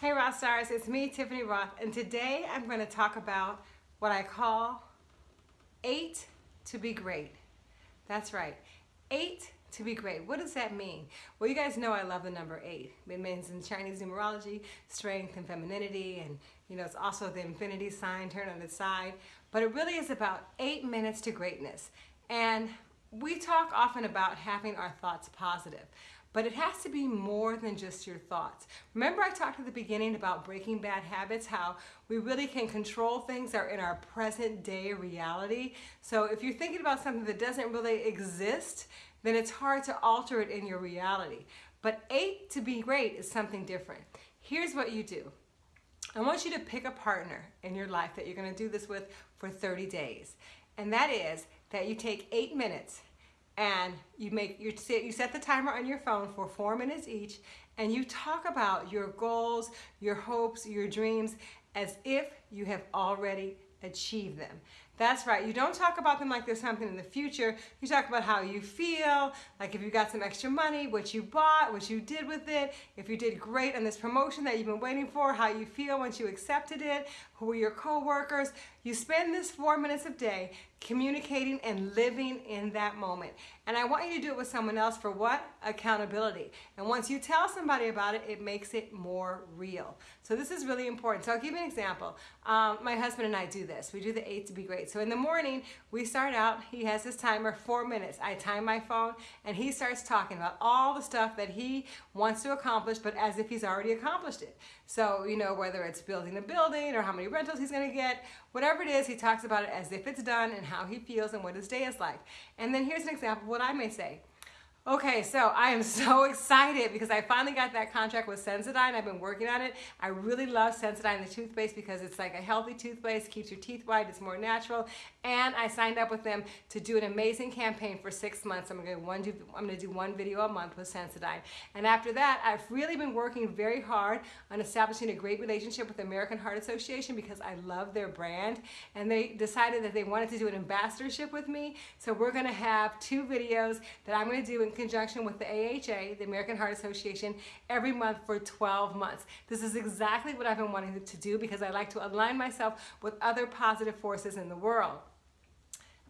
Hey Rothe Stars, it's me, Tiffany Rothe, and today I'm going to talk about what I call eight to be great. That's right, eight to be great. What does that mean? Well, you guys know I love the number eight. It means in Chinese numerology, strength and femininity, and you know, it's also the infinity sign turned on its side. But it really is about eight minutes to greatness. And we talk often about having our thoughts positive. But it has to be more than just your thoughts. Remember I talked at the beginning about breaking bad habits, how we really can control things that are in our present day reality. So if you're thinking about something that doesn't really exist, then it's hard to alter it in your reality. But eight to be great is something different. Here's what you do. I want you to pick a partner in your life that you're gonna do this with for 30 days. And that is that you take eight minutes and you make you set, you set the timer on your phone for four minutes each and you talk about your goals your hopes your dreams as if you have already achieved them that's right. You don't talk about them like there's something in the future. You talk about how you feel, like if you got some extra money, what you bought, what you did with it, if you did great on this promotion that you've been waiting for, how you feel once you accepted it, who were your coworkers. You spend this four minutes a day communicating and living in that moment. And I want you to do it with someone else for what? Accountability. And once you tell somebody about it, it makes it more real. So this is really important. So I'll give you an example. Um, my husband and I do this. We do the eight to be great. So in the morning, we start out, he has his timer, four minutes. I time my phone and he starts talking about all the stuff that he wants to accomplish, but as if he's already accomplished it. So, you know, whether it's building a building or how many rentals he's gonna get, whatever it is, he talks about it as if it's done and how he feels and what his day is like. And then here's an example of what I may say. Okay, so I am so excited because I finally got that contract with Sensodyne. I've been working on it. I really love Sensodyne, the toothpaste, because it's like a healthy toothpaste, keeps your teeth white, it's more natural. And I signed up with them to do an amazing campaign for six months. I'm gonna, one do, I'm gonna do one video a month with Sensodyne. And after that, I've really been working very hard on establishing a great relationship with the American Heart Association because I love their brand. And they decided that they wanted to do an ambassadorship with me. So we're gonna have two videos that I'm gonna do in conjunction with the AHA, the American Heart Association, every month for 12 months. This is exactly what I've been wanting to do because I like to align myself with other positive forces in the world.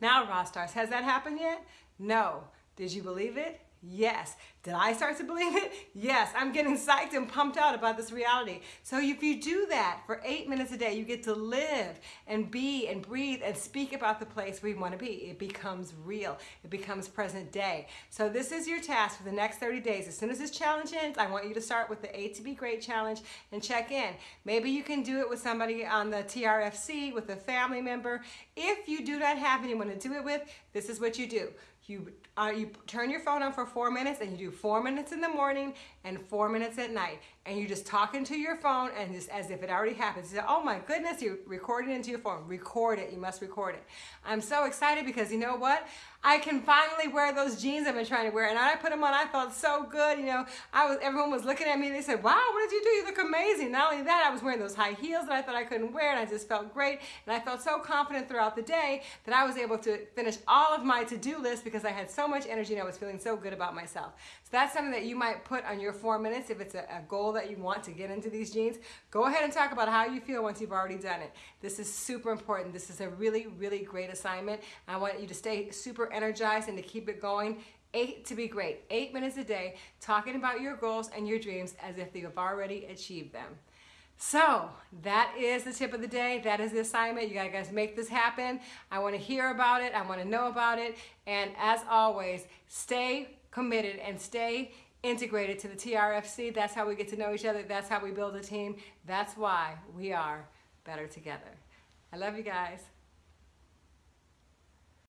Now, Rothe Stars, has that happened yet? No. Did you believe it? Yes. Did I start to believe it? Yes. I'm getting psyched and pumped out about this reality. So if you do that for eight minutes a day, you get to live and be and breathe and speak about the place we want to be. It becomes real. It becomes present day. So this is your task for the next 30 days. As soon as this challenge ends, I want you to start with the eight to be great challenge and check in. Maybe you can do it with somebody on the TRFC, with a family member. If you do not have anyone to do it with, this is what you do. You, uh, you turn your phone on for four minutes and you do four minutes in the morning and four minutes at night. And you're just talking to your phone and just as if it already happened. You say, oh my goodness, you're recording into your phone. Record it, you must record it. I'm so excited because you know what? I can finally wear those jeans I've been trying to wear. And I put them on, I felt so good. You know, I was everyone was looking at me. They said, wow, what did you do? You look amazing. Not only that, I was wearing those high heels that I thought I couldn't wear and I just felt great. And I felt so confident throughout the day that I was able to finish all of my to-do list because I had so much energy and I was feeling so good about myself. So that's something that you might put on your four minutes if it's a, a goal that you want to get into these jeans. Go ahead and talk about how you feel once you've already done it. This is super important. This is a really, really great assignment. I want you to stay super energized and to keep it going. Eight to be great. Eight minutes a day talking about your goals and your dreams as if you have already achieved them. So that is the tip of the day. That is the assignment. You guys make this happen. I want to hear about it. I want to know about it. And as always, stay committed and stay integrated to the TRFC. That's how we get to know each other. That's how we build a team. That's why we are better together. I love you guys.